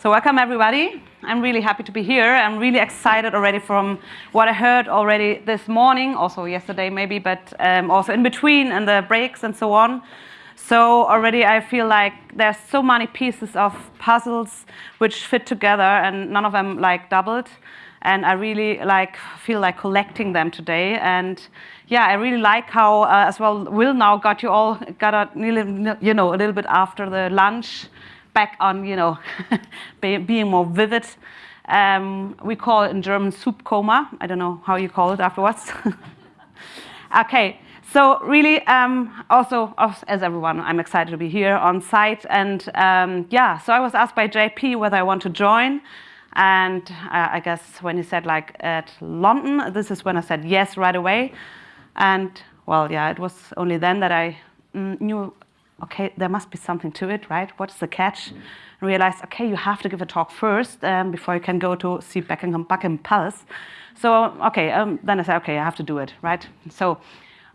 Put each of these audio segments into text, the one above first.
So welcome everybody. I'm really happy to be here. I'm really excited already from what I heard already this morning, also yesterday maybe, but um, also in between and the breaks and so on. So already I feel like there's so many pieces of puzzles which fit together and none of them like doubled. And I really like feel like collecting them today. And yeah, I really like how uh, as well Will now got you all got a, you know a little bit after the lunch back on, you know, being more vivid. Um, we call it in German soup coma. I don't know how you call it afterwards. okay, so really, um, also as everyone, I'm excited to be here on site. And um, yeah, so I was asked by JP whether I want to join. And uh, I guess when he said like at London, this is when I said yes right away. And well, yeah, it was only then that I mm, knew okay, there must be something to it, right? What's the catch? And realized, okay, you have to give a talk first um, before you can go to see Buckingham, Buckingham Palace. So, okay, um, then I said, okay, I have to do it, right? So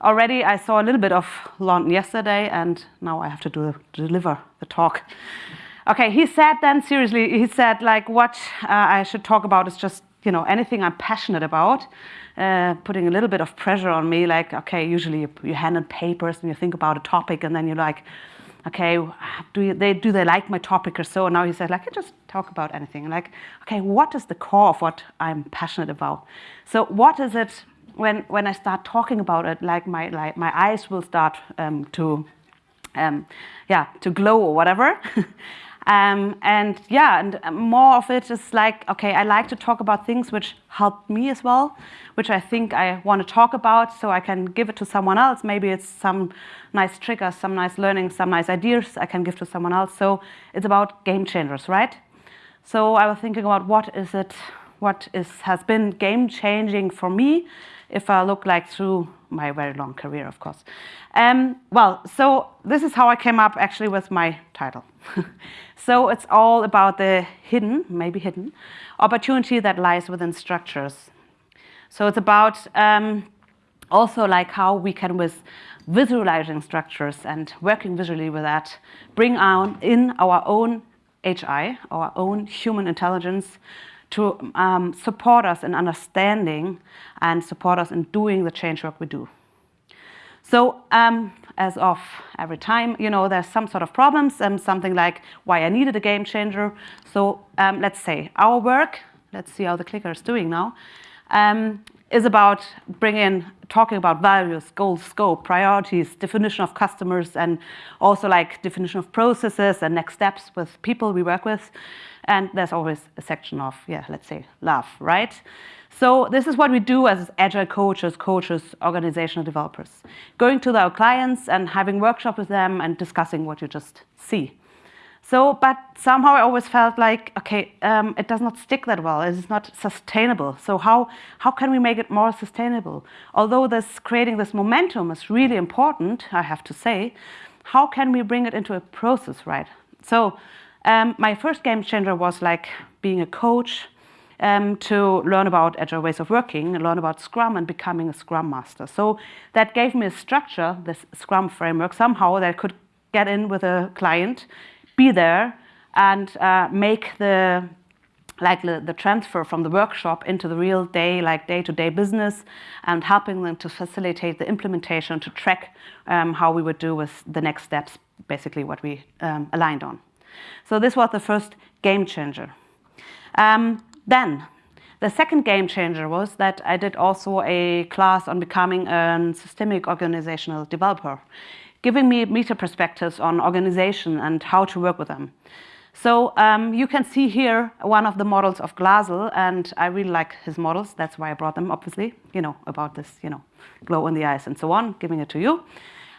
already I saw a little bit of London yesterday and now I have to do, deliver the talk. Okay, he said then, seriously, he said like what uh, I should talk about is just, you know, anything I'm passionate about. Uh, putting a little bit of pressure on me, like, okay, usually you, you hand in papers and you think about a topic and then you're like, okay, do you, they do they like my topic or so? And now he said, like, I can just talk about anything. Like, okay, what is the core of what I'm passionate about? So what is it when when I start talking about it? Like my like my eyes will start um, to, um, yeah, to glow or whatever. Um, and yeah, and more of it is like, okay, I like to talk about things which helped me as well, which I think I want to talk about so I can give it to someone else. Maybe it's some nice triggers, some nice learning, some nice ideas I can give to someone else. So it's about game changers, right? So I was thinking about what is it, what is, has been game changing for me if I look like through my very long career, of course. Um, well, so this is how I came up actually with my title. so it's all about the hidden, maybe hidden, opportunity that lies within structures. So it's about um, also like how we can with visualizing structures and working visually with that, bring on in our own HI, our own human intelligence, to um, support us in understanding and support us in doing the change work we do. So um, as of every time, you know, there's some sort of problems, and something like why I needed a game changer. So um, let's say our work, let's see how the clicker is doing now, um, is about bringing, in talking about values, goals, scope, priorities, definition of customers, and also like definition of processes and next steps with people we work with. And there's always a section of, yeah, let's say love, right? So this is what we do as agile coaches, coaches, organizational developers. Going to our clients and having workshops with them and discussing what you just see. So, but somehow I always felt like, okay, um, it does not stick that well. It is not sustainable. So how, how can we make it more sustainable? Although this creating this momentum is really important, I have to say, how can we bring it into a process, right? So um, my first game changer was like being a coach, um, to learn about agile ways of working, learn about Scrum and becoming a Scrum Master. So that gave me a structure, this Scrum framework, somehow that I could get in with a client, be there, and uh, make the like the, the, transfer from the workshop into the real day, like day-to-day -day business, and helping them to facilitate the implementation, to track um, how we would do with the next steps, basically what we um, aligned on. So this was the first game changer. Um, then, the second game changer was that I did also a class on becoming a systemic organizational developer, giving me meta perspectives on organization and how to work with them. So um, you can see here one of the models of Glasl, and I really like his models. That's why I brought them, obviously, you know, about this, you know, glow in the eyes and so on, giving it to you.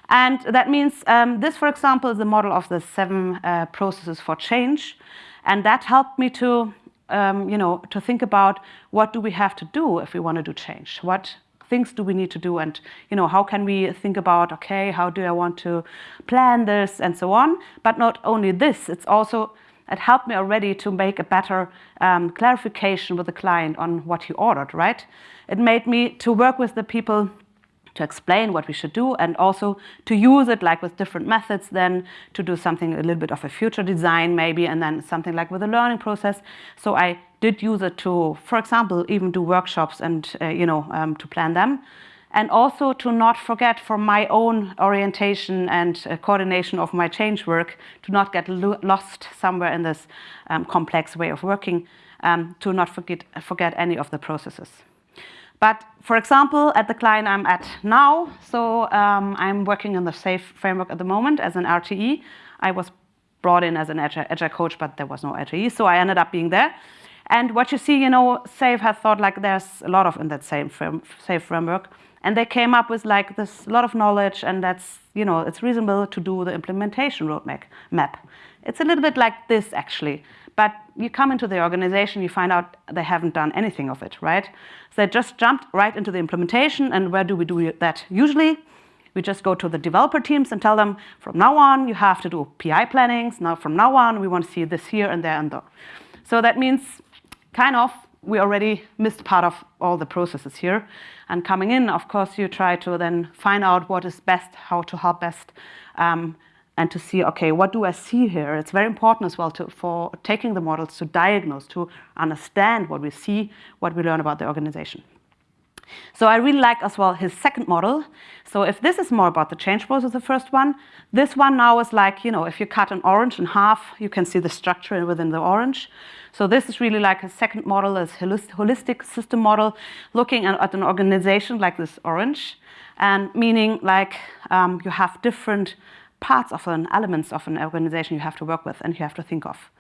And that means um, this, for example, is a model of the seven uh, processes for change. And that helped me to um, you know, to think about what do we have to do if we want to do change? What things do we need to do? And, you know, how can we think about, okay, how do I want to plan this and so on? But not only this, it's also, it helped me already to make a better um, clarification with the client on what he ordered, right? It made me to work with the people to explain what we should do and also to use it like with different methods then to do something a little bit of a future design maybe and then something like with a learning process. So I did use it to, for example, even do workshops and, uh, you know, um, to plan them. And also to not forget for my own orientation and uh, coordination of my change work, to not get lo lost somewhere in this um, complex way of working, um, to not forget, forget any of the processes. But for example, at the client I'm at now, so um, I'm working in the SAFe framework at the moment as an RTE. I was brought in as an agile, agile coach, but there was no RTE, so I ended up being there. And what you see, you know, SAFe has thought like there's a lot of in that same frame, SAFe framework. And they came up with like this lot of knowledge and that's, you know, it's reasonable to do the implementation roadmap. Map. It's a little bit like this actually. But you come into the organization, you find out they haven't done anything of it, right? So they just jumped right into the implementation. And where do we do that usually? We just go to the developer teams and tell them, from now on, you have to do PI plannings. Now, from now on, we want to see this here and there and there. So that means kind of we already missed part of all the processes here. And coming in, of course, you try to then find out what is best, how to help best, um, and to see, okay, what do I see here? It's very important as well to, for taking the models to diagnose, to understand what we see, what we learn about the organization. So I really like as well his second model. So if this is more about the change process, the first one, this one now is like, you know, if you cut an orange in half, you can see the structure within the orange. So this is really like a second model, a holistic system model, looking at an organization like this orange, and meaning like um, you have different parts of an elements of an organization you have to work with and you have to think of.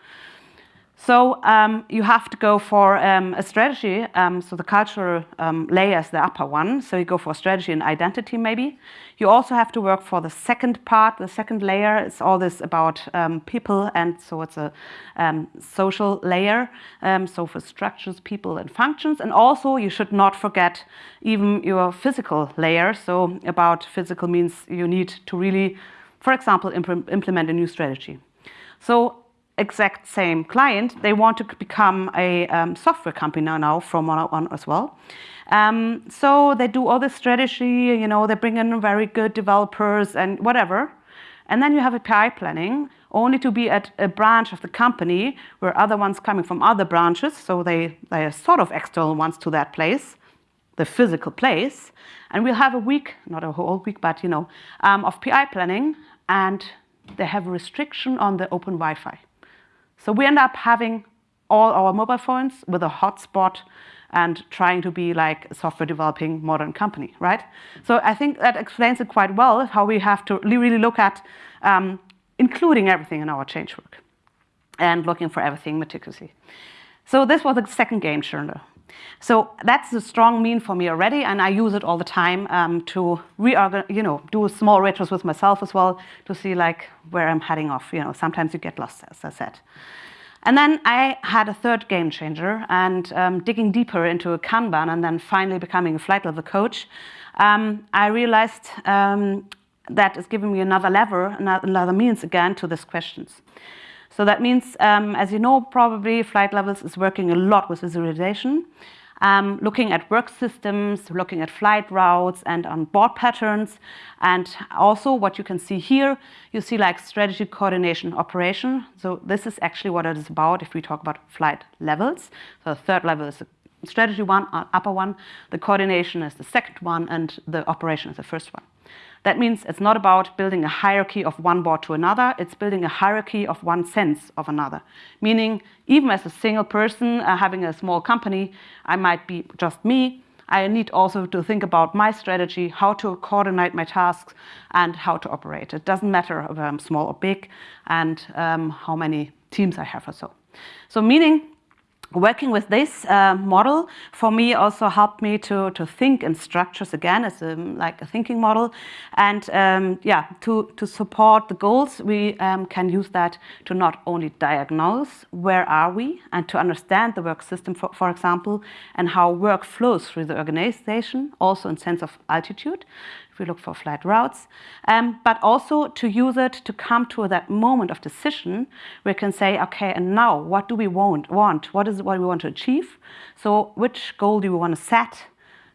So um, you have to go for um, a strategy. Um, so the cultural um, layer is the upper one. So you go for strategy and identity maybe. You also have to work for the second part, the second layer. It's all this about um, people and so it's a um, social layer. so for structures, people and functions. And also you should not forget even your physical layer. So about physical means you need to really, for example, imp implement a new strategy. So exact same client, they want to become a um, software company now from one on as well. Um, so they do all this strategy, you know, they bring in very good developers and whatever. And then you have a PI planning only to be at a branch of the company where other ones coming from other branches, so they, they are sort of external ones to that place, the physical place. And we'll have a week, not a whole week, but you know, um, of PI planning and they have a restriction on the open Wi-Fi. So we end up having all our mobile phones with a hotspot and trying to be like a software developing modern company, right? So I think that explains it quite well, how we have to really look at um, including everything in our change work and looking for everything meticulously. So this was the second game changer. So that's a strong mean for me already, and I use it all the time um, to you know, do small retros with myself as well to see like where I'm heading off. You know, sometimes you get lost, as I said. And then I had a third game changer and um, digging deeper into a Kanban and then finally becoming a flight level coach, um, I realized um, that is giving me another lever, another means again to these questions. So that means, um, as you know, probably Flight Levels is working a lot with visualization, um, looking at work systems, looking at flight routes and on board patterns. And also what you can see here, you see like strategy coordination operation. So this is actually what it is about if we talk about flight levels. So the third level is the strategy one, uh, upper one, the coordination is the second one, and the operation is the first one. That means it's not about building a hierarchy of one board to another, it's building a hierarchy of one sense of another. Meaning, even as a single person uh, having a small company, I might be just me, I need also to think about my strategy, how to coordinate my tasks, and how to operate. It doesn't matter if I'm small or big, and um, how many teams I have or so. So meaning working with this uh, model for me also helped me to, to think in structures again as a, like a thinking model. And um, yeah to, to support the goals we um, can use that to not only diagnose where are we and to understand the work system for, for example and how work flows through the organization also in sense of altitude if we look for flight routes, um, but also to use it to come to that moment of decision where we can say, okay, and now what do we want? want? What is what we want to achieve? So which goal do we want to set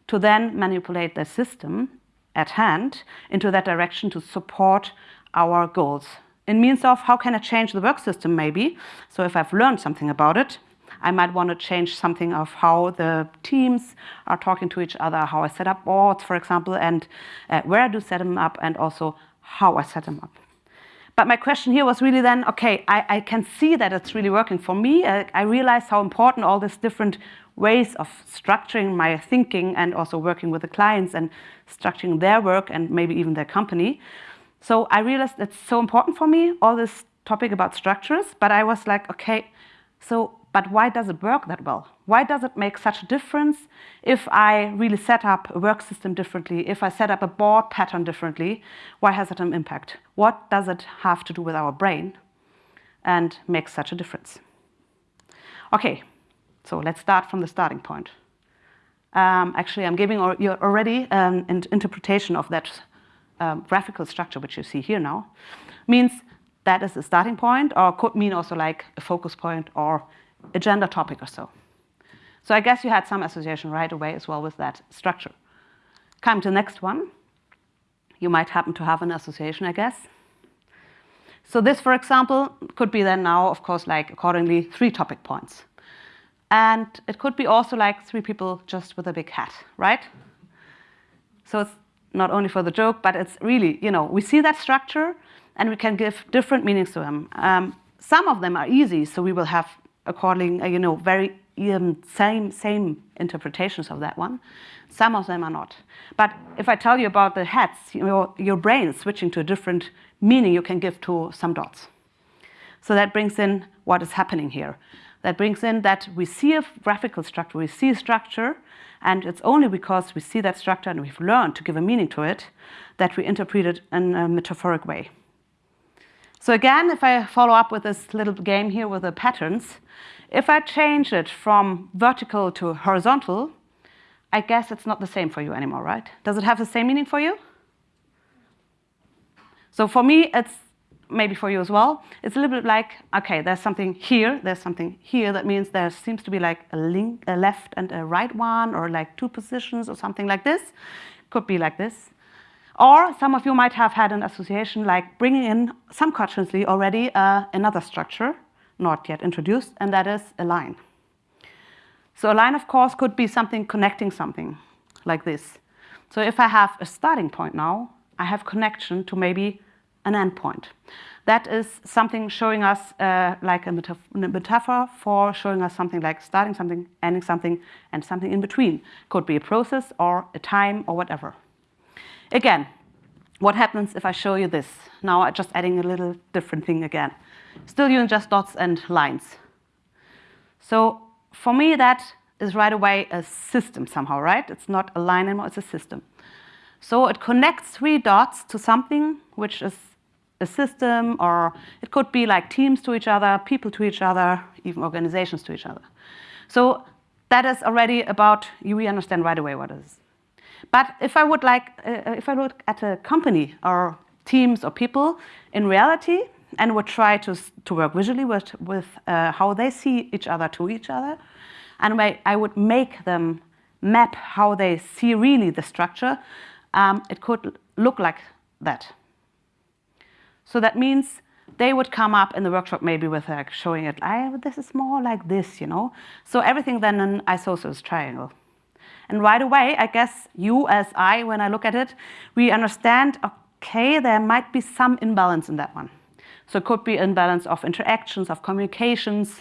to then manipulate the system at hand into that direction to support our goals. In means of how can I change the work system maybe? So if I've learned something about it, I might want to change something of how the teams are talking to each other, how I set up boards, for example, and uh, where I do set them up, and also how I set them up. But my question here was really then, okay, I, I can see that it's really working for me. I, I realize how important all these different ways of structuring my thinking and also working with the clients and structuring their work and maybe even their company. So I realized it's so important for me, all this topic about structures, but I was like, okay, so but why does it work that well? Why does it make such a difference if I really set up a work system differently, if I set up a board pattern differently? Why has it an impact? What does it have to do with our brain and make such a difference? Okay, so let's start from the starting point. Um, actually, I'm giving you already an interpretation of that um, graphical structure, which you see here now. Means that is a starting point, or could mean also like a focus point or agenda topic or so. So I guess you had some association right away as well with that structure. Come to the next one. You might happen to have an association, I guess. So this, for example, could be then now, of course, like accordingly, three topic points. And it could be also like three people just with a big hat, right? So it's not only for the joke, but it's really, you know, we see that structure and we can give different meanings to them. Um, some of them are easy, so we will have according, uh, you know, very um, same, same interpretations of that one. Some of them are not. But if I tell you about the hats, you know, your brain switching to a different meaning you can give to some dots. So that brings in what is happening here. That brings in that we see a graphical structure, we see a structure, and it's only because we see that structure and we've learned to give a meaning to it that we interpret it in a metaphoric way. So again, if I follow up with this little game here with the patterns, if I change it from vertical to horizontal, I guess it's not the same for you anymore, right? Does it have the same meaning for you? So for me, it's maybe for you as well. It's a little bit like, okay, there's something here, there's something here. That means there seems to be like a, link, a left and a right one, or like two positions or something like this. Could be like this. Or some of you might have had an association like bringing in subconsciously already uh, another structure, not yet introduced, and that is a line. So a line, of course, could be something connecting something like this. So if I have a starting point now, I have connection to maybe an endpoint. That is something showing us uh, like a, a metaphor for showing us something like starting something, ending something, and something in between. Could be a process or a time or whatever. Again, what happens if I show you this? Now I'm just adding a little different thing again. Still using just dots and lines. So for me, that is right away a system somehow, right? It's not a line anymore, it's a system. So it connects three dots to something which is a system, or it could be like teams to each other, people to each other, even organizations to each other. So that is already about, you we understand right away what it is. But if I would like, uh, if I look at a company or teams or people in reality and would try to, to work visually with, with uh, how they see each other to each other, and I would make them map how they see really the structure, um, it could look like that. So that means they would come up in the workshop maybe with like showing it, I, this is more like this, you know. So everything then an isosceles triangle. And right away, I guess you as I, when I look at it, we understand, okay, there might be some imbalance in that one. So it could be imbalance of interactions, of communications.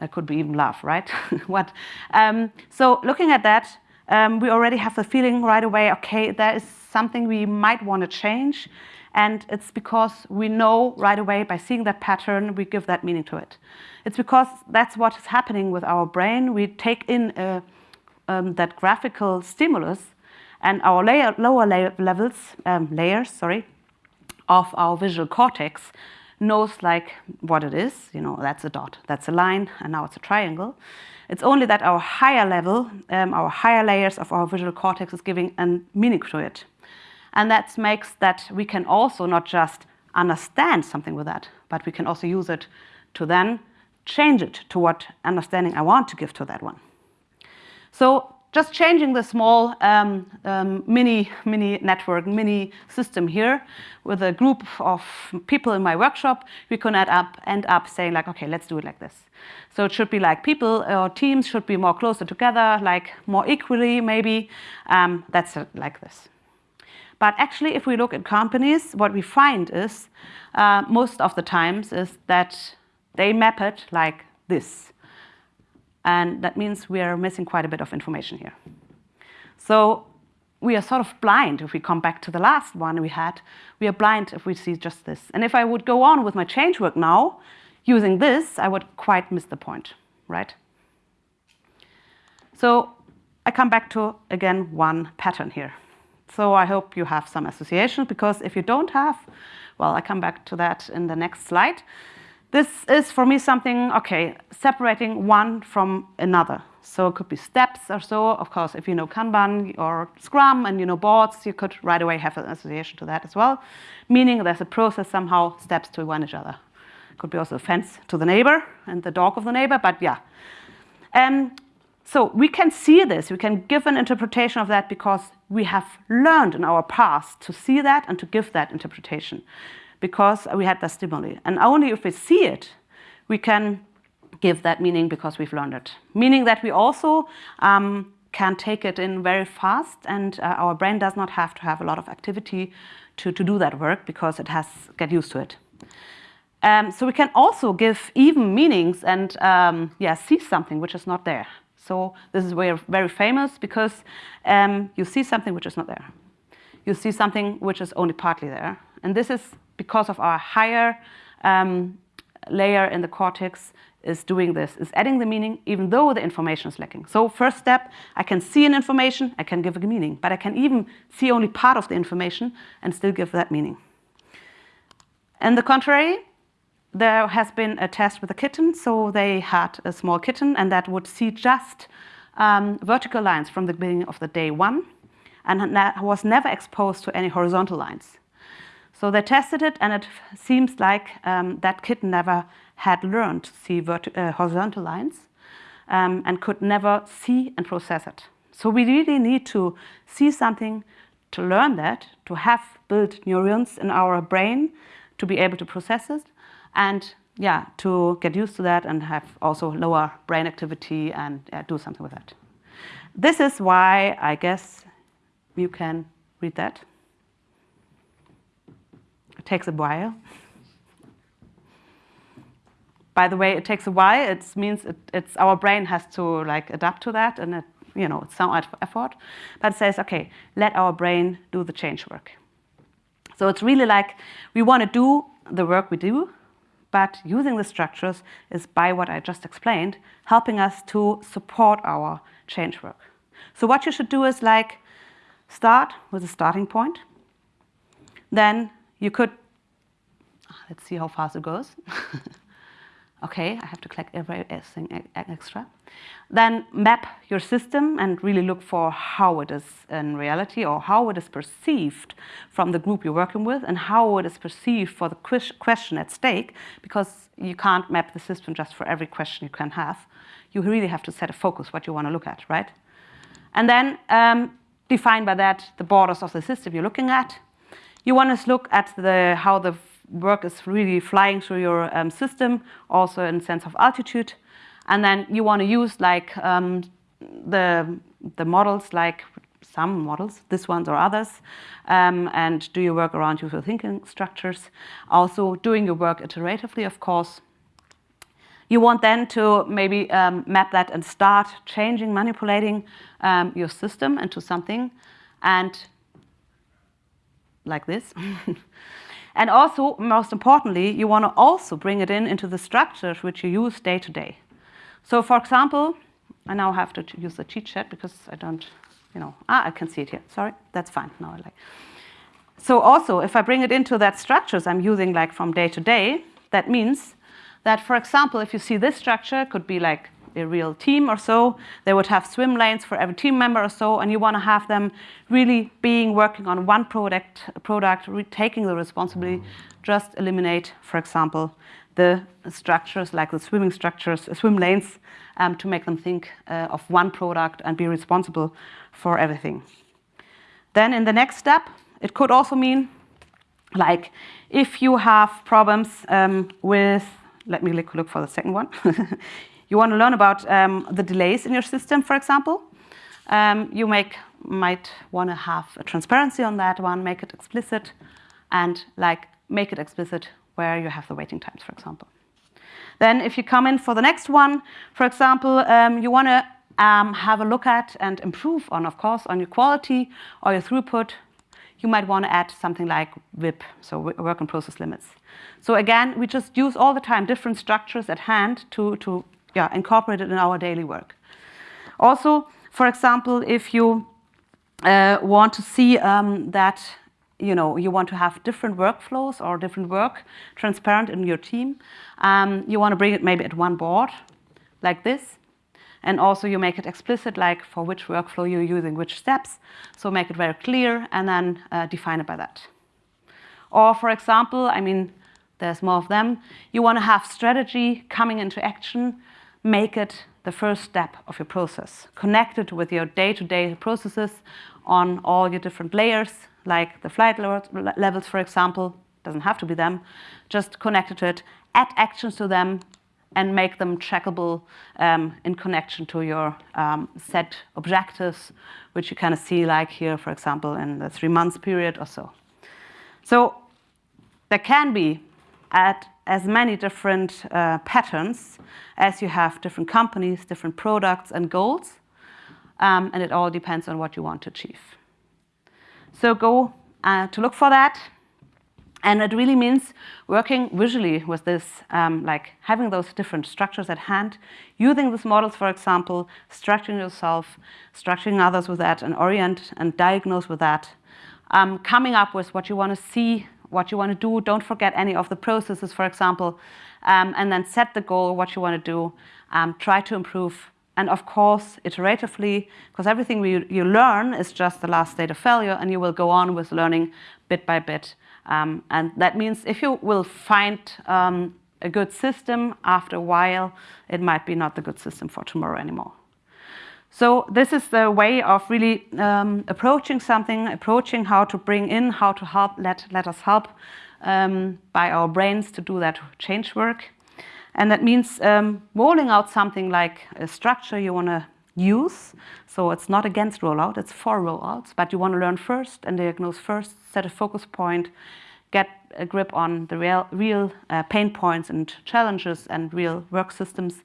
It could be even love, right? what? Um, so looking at that, um, we already have the feeling right away, okay, there is something we might want to change. And it's because we know right away by seeing that pattern, we give that meaning to it. It's because that's what is happening with our brain. We take in a um, that graphical stimulus and our layer, lower levels, um, layers, sorry, of our visual cortex knows like what it is, you know, that's a dot, that's a line, and now it's a triangle. It's only that our higher level, um, our higher layers of our visual cortex is giving a meaning to it. And that makes that we can also not just understand something with that, but we can also use it to then change it to what understanding I want to give to that one. So just changing the small um, um, mini, mini network, mini system here with a group of people in my workshop, we can end up, end up saying like, okay, let's do it like this. So it should be like people or teams should be more closer together, like more equally maybe. Um, that's like this. But actually, if we look at companies, what we find is uh, most of the times is that they map it like this. And that means we are missing quite a bit of information here. So we are sort of blind if we come back to the last one we had. We are blind if we see just this. And if I would go on with my change work now, using this, I would quite miss the point, right? So I come back to, again, one pattern here. So I hope you have some association, because if you don't have, well, I come back to that in the next slide. This is for me something, okay, separating one from another. So it could be steps or so. Of course, if you know Kanban or Scrum and you know boards, you could right away have an association to that as well, meaning there's a process somehow, steps to one each other. Could be also a fence to the neighbor and the dog of the neighbor, but yeah. Um, so we can see this, we can give an interpretation of that because we have learned in our past to see that and to give that interpretation because we had the stimuli. And only if we see it, we can give that meaning because we've learned it. Meaning that we also um, can take it in very fast and uh, our brain does not have to have a lot of activity to, to do that work because it has get used to it. Um, so we can also give even meanings and um, yeah, see something which is not there. So this is very, very famous because um, you see something which is not there. You see something which is only partly there. And this is because of our higher um, layer in the cortex is doing this, is adding the meaning even though the information is lacking. So first step, I can see an information, I can give a meaning, but I can even see only part of the information and still give that meaning. And the contrary, there has been a test with a kitten, so they had a small kitten and that would see just um, vertical lines from the beginning of the day one and was never exposed to any horizontal lines. So they tested it and it seems like um, that kitten never had learned to see uh, horizontal lines um, and could never see and process it. So we really need to see something to learn that, to have built neurons in our brain to be able to process it and yeah, to get used to that and have also lower brain activity and uh, do something with that. This is why I guess you can read that. Takes a while. By the way, it takes a while. It means it, it's our brain has to like adapt to that, and it, you know, it's some effort. But it says, okay, let our brain do the change work. So it's really like we want to do the work we do, but using the structures is by what I just explained, helping us to support our change work. So what you should do is like start with a starting point. Then you could, let's see how fast it goes. okay, I have to click everything extra. Then map your system and really look for how it is in reality or how it is perceived from the group you're working with and how it is perceived for the question at stake because you can't map the system just for every question you can have. You really have to set a focus what you want to look at, right? And then um, define by that the borders of the system you're looking at. You want to look at the, how the work is really flying through your um, system, also in sense of altitude. And then you want to use like um, the, the models, like some models, this ones or others, um, and do your work around usual thinking structures. Also doing your work iteratively, of course. You want then to maybe um, map that and start changing, manipulating um, your system into something and like this. and also, most importantly, you want to also bring it in into the structures which you use day to day. So for example, I now have to use the cheat sheet because I don't, you know, ah, I can see it here. Sorry, that's fine. Now I like. So also, if I bring it into that structures I'm using like from day to day, that means that, for example, if you see this structure, could be like a real team or so, they would have swim lanes for every team member or so, and you want to have them really being working on one product, product taking the responsibility, just eliminate, for example, the structures, like the swimming structures, swim lanes, um, to make them think uh, of one product and be responsible for everything. Then in the next step, it could also mean, like, if you have problems um, with, let me look for the second one. you want to learn about um, the delays in your system, for example. Um, you make, might want to have a transparency on that one, make it explicit, and like make it explicit where you have the waiting times, for example. Then if you come in for the next one, for example, um, you want to um, have a look at and improve on, of course, on your quality or your throughput, you might want to add something like WIP, so work in process limits. So again, we just use all the time different structures at hand to, to yeah, incorporate it in our daily work. Also, for example, if you uh, want to see um, that you know, you want to have different workflows or different work transparent in your team. Um, you want to bring it maybe at one board, like this. And also you make it explicit, like for which workflow you're using which steps. So make it very clear and then uh, define it by that. Or for example, I mean, there's more of them. You want to have strategy coming into action. Make it the first step of your process. Connect it with your day-to-day -day processes on all your different layers like the flight levels, for example, doesn't have to be them, just connect it to it, add actions to them, and make them trackable um, in connection to your um, set objectives, which you kind of see like here, for example, in the three months period or so. So there can be at as many different uh, patterns as you have different companies, different products and goals, um, and it all depends on what you want to achieve. So go uh, to look for that. And it really means working visually with this, um, like having those different structures at hand, using these models, for example, structuring yourself, structuring others with that, and orient and diagnose with that, um, coming up with what you want to see, what you want to do. Don't forget any of the processes, for example, um, and then set the goal, what you want to do. Um, try to improve and of course, iteratively, because everything we, you learn is just the last state of failure, and you will go on with learning bit by bit. Um, and that means if you will find um, a good system after a while, it might be not the good system for tomorrow anymore. So this is the way of really um, approaching something, approaching how to bring in, how to help, let, let us help um, by our brains to do that change work. And that means um, rolling out something like a structure you want to use. So it's not against rollout, it's for rollouts, but you want to learn first and diagnose first, set a focus point, get a grip on the real, real uh, pain points and challenges and real work systems.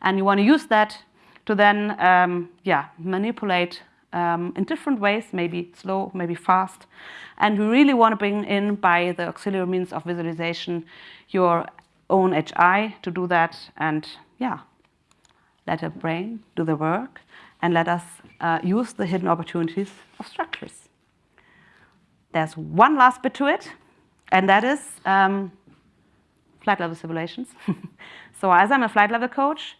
And you want to use that to then, um, yeah, manipulate um, in different ways, maybe slow, maybe fast. And we really want to bring in by the auxiliary means of visualization your own HI to do that and yeah, let a brain do the work and let us uh, use the hidden opportunities of structures. There's one last bit to it, and that is um, flight level simulations. so as I'm a flight level coach,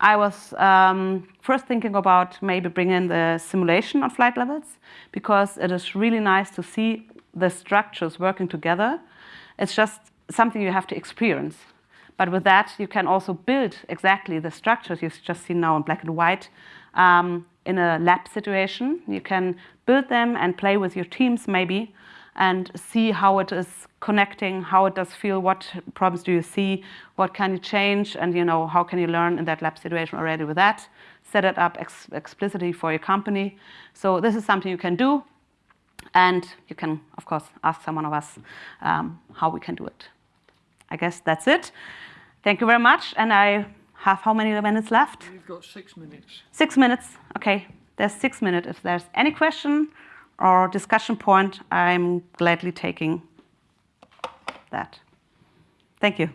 I was um, first thinking about maybe bringing the simulation on flight levels because it is really nice to see the structures working together. It's just something you have to experience. But with that, you can also build exactly the structures you've just seen now in black and white um, in a lab situation. You can build them and play with your teams maybe and see how it is connecting, how it does feel, what problems do you see, what can you change, and you know how can you learn in that lab situation already with that. Set it up ex explicitly for your company. So this is something you can do, and you can, of course, ask someone of us um, how we can do it. I guess that's it. Thank you very much. And I have how many minutes left? You've got six minutes. Six minutes. Okay. There's six minutes. If there's any question or discussion point, I'm gladly taking that. Thank you.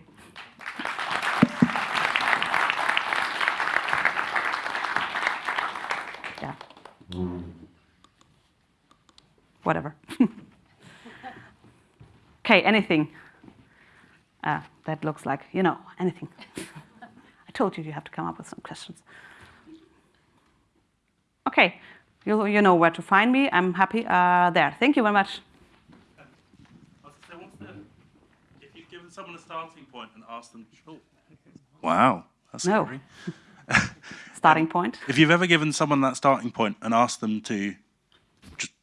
Yeah. Whatever. okay, anything. Uh, that looks like, you know, anything. I told you you have to come up with some questions. Okay, you, you know where to find me. I'm happy uh, there. Thank you very much. if you give us someone a starting point and asked them, oh, wow, that's No. scary. Starting point. If you've ever given someone that starting point and asked them to just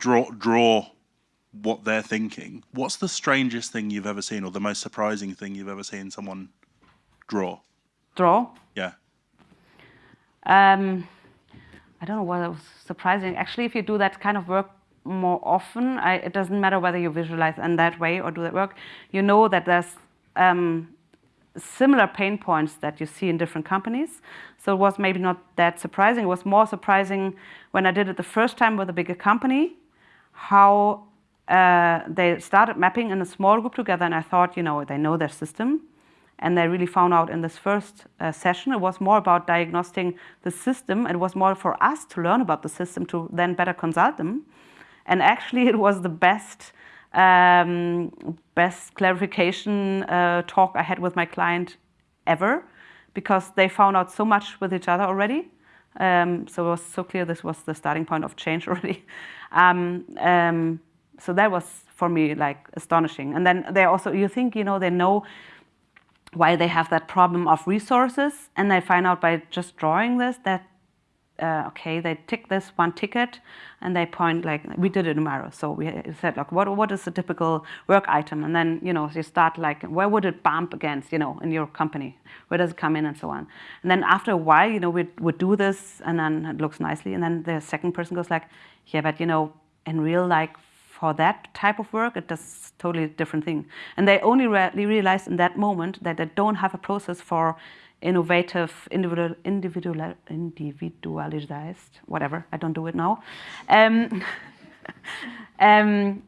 draw draw what they're thinking, what's the strangest thing you've ever seen or the most surprising thing you've ever seen someone draw? Draw. Yeah. Um, I don't know what was surprising. Actually, if you do that kind of work more often, I, it doesn't matter whether you visualize in that way or do that work. You know that there's um, similar pain points that you see in different companies. So it was maybe not that surprising. It was more surprising when I did it the first time with a bigger company, how uh, they started mapping in a small group together. And I thought, you know, they know their system. And they really found out in this first uh, session, it was more about diagnosing the system. It was more for us to learn about the system to then better consult them. And actually, it was the best, um, best clarification uh, talk I had with my client ever, because they found out so much with each other already. Um, so it was so clear this was the starting point of change already. Um, um, so that was for me like astonishing. And then they also, you think, you know, they know why they have that problem of resources, and they find out by just drawing this that uh, okay, they tick this one ticket, and they point like we did it in. So we said, like, what what is the typical work item? And then you know you start like where would it bump against? You know, in your company, where does it come in, and so on. And then after a while, you know, we would do this, and then it looks nicely, and then the second person goes like, yeah, but you know, in real like for that type of work, it does totally different thing. And they only re realized in that moment that they don't have a process for innovative, individual, individual, individualized, whatever, I don't do it now, um, um,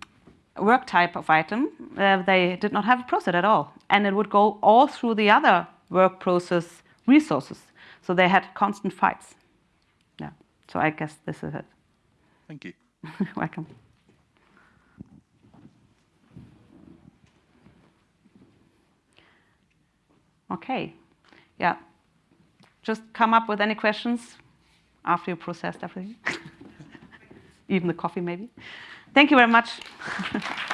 work type of item. Uh, they did not have a process at all. And it would go all through the other work process resources. So they had constant fights. Yeah. So I guess this is it. Thank you. Welcome. Okay, yeah. Just come up with any questions after you processed everything. Even the coffee, maybe. Thank you very much.